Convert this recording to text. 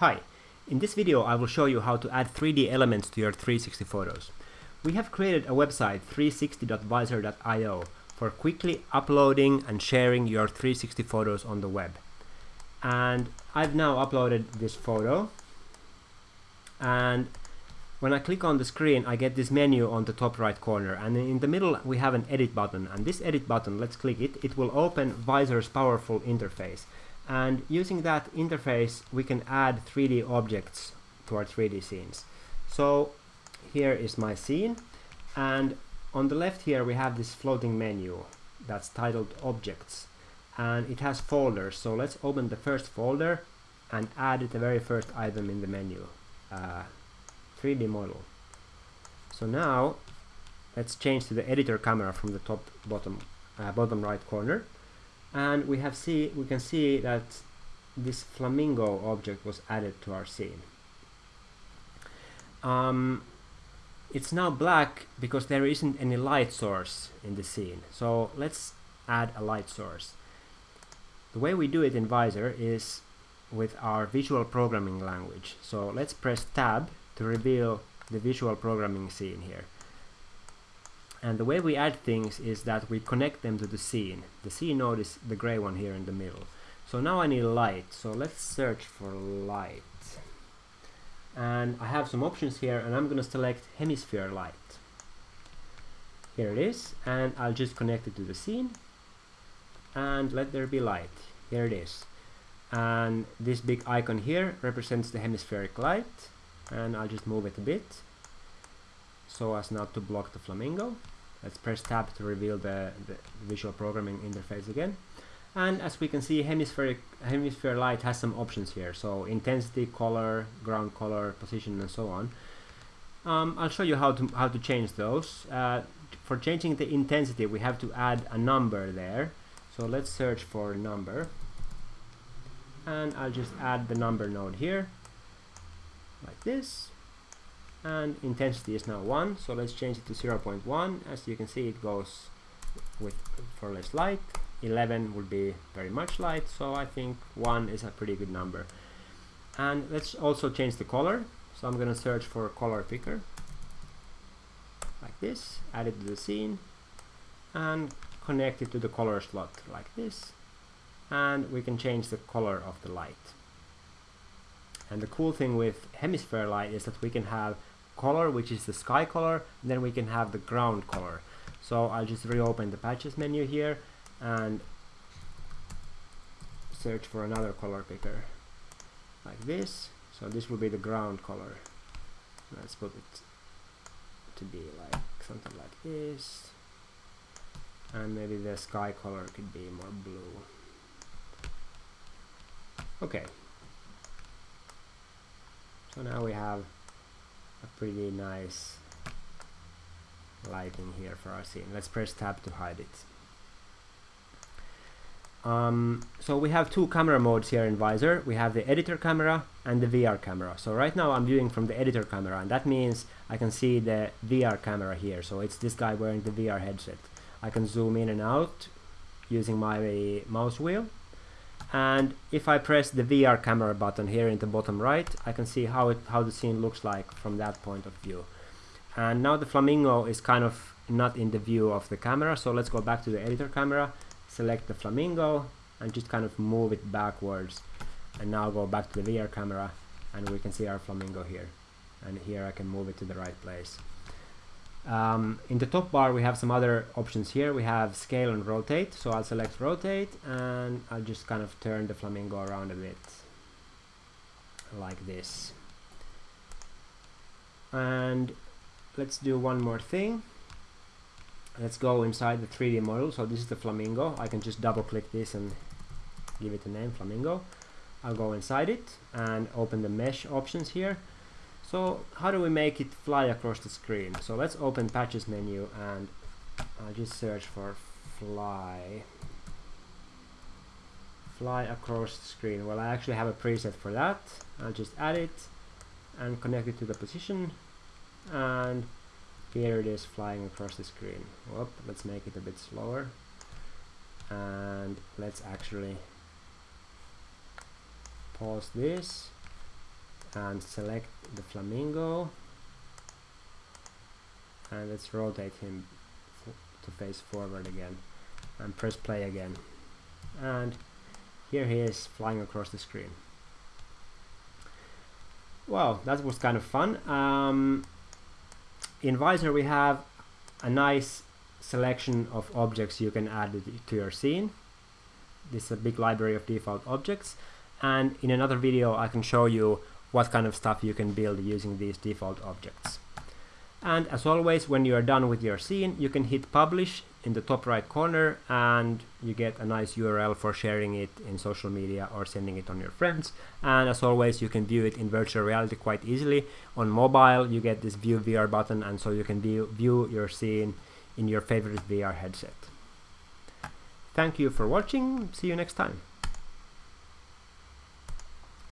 Hi, in this video I will show you how to add 3D elements to your 360 photos. We have created a website 360.visor.io for quickly uploading and sharing your 360 photos on the web. And I've now uploaded this photo. And when I click on the screen I get this menu on the top right corner. And in the middle we have an edit button. And this edit button, let's click it, it will open Visor's powerful interface and using that interface we can add 3D objects to our 3D scenes. So here is my scene. And on the left here we have this floating menu that's titled objects. And it has folders. So let's open the first folder and add the very first item in the menu uh, 3D model. So now let's change to the editor camera from the top bottom uh, bottom right corner and we have see we can see that this flamingo object was added to our scene. Um, it's now black because there isn't any light source in the scene. So let's add a light source. The way we do it in Visor is with our visual programming language. So let's press tab to reveal the visual programming scene here and the way we add things is that we connect them to the scene. The scene node is the gray one here in the middle. So now I need light. So let's search for light. And I have some options here and I'm going to select hemisphere light. Here it is. And I'll just connect it to the scene. And let there be light. Here it is. And this big icon here represents the hemispheric light. And I'll just move it a bit so as not to block the flamingo. Let's press tab to reveal the, the visual programming interface again. And as we can see, hemispheric hemisphere light has some options here. So intensity, color, ground color, position, and so on. Um, I'll show you how to how to change those. Uh, for changing the intensity, we have to add a number there. So let's search for number, and I'll just add the number node here, like this and intensity is now 1 so let's change it to 0.1 as you can see it goes with for less light. 11 would be very much light so I think 1 is a pretty good number. And let's also change the color. So I'm gonna search for color picker. Like this add it to the scene and connect it to the color slot like this. And we can change the color of the light. And the cool thing with hemisphere light is that we can have color, which is the sky color, then we can have the ground color. So I'll just reopen the patches menu here and search for another color picker like this. So this will be the ground color. Let's put it to be like something like this. And maybe the sky color could be more blue. Okay. So now we have a pretty nice lighting here for our scene. Let's press tab to hide it. Um, so we have two camera modes here in Visor. We have the editor camera and the VR camera. So right now I'm viewing from the editor camera and that means I can see the VR camera here. So it's this guy wearing the VR headset. I can zoom in and out using my mouse wheel and if I press the VR camera button here in the bottom right I can see how it how the scene looks like from that point of view. And now the flamingo is kind of not in the view of the camera so let's go back to the editor camera select the flamingo and just kind of move it backwards. And now go back to the VR camera and we can see our flamingo here. And here I can move it to the right place um, in the top bar we have some other options here. We have scale and rotate. So I'll select rotate and I'll just kind of turn the flamingo around a bit like this. And let's do one more thing. Let's go inside the 3D model. So this is the flamingo. I can just double click this and give it a name, flamingo. I'll go inside it and open the mesh options here so how do we make it fly across the screen? So let's open patches menu and I'll just search for fly fly across the screen. Well, I actually have a preset for that. I'll just add it and connect it to the position and here it is flying across the screen. Whoop, let's make it a bit slower and let's actually pause this and select the flamingo. And let's rotate him to face forward again and press play again. And here he is flying across the screen. Well that was kind of fun. Um, in Visor we have a nice selection of objects you can add to your scene. This is a big library of default objects. And in another video I can show you what kind of stuff you can build using these default objects and as always when you are done with your scene you can hit publish in the top right corner and you get a nice URL for sharing it in social media or sending it on your friends and as always you can view it in virtual reality quite easily on mobile you get this view VR button and so you can view, view your scene in your favorite VR headset. Thank you for watching, see you next time.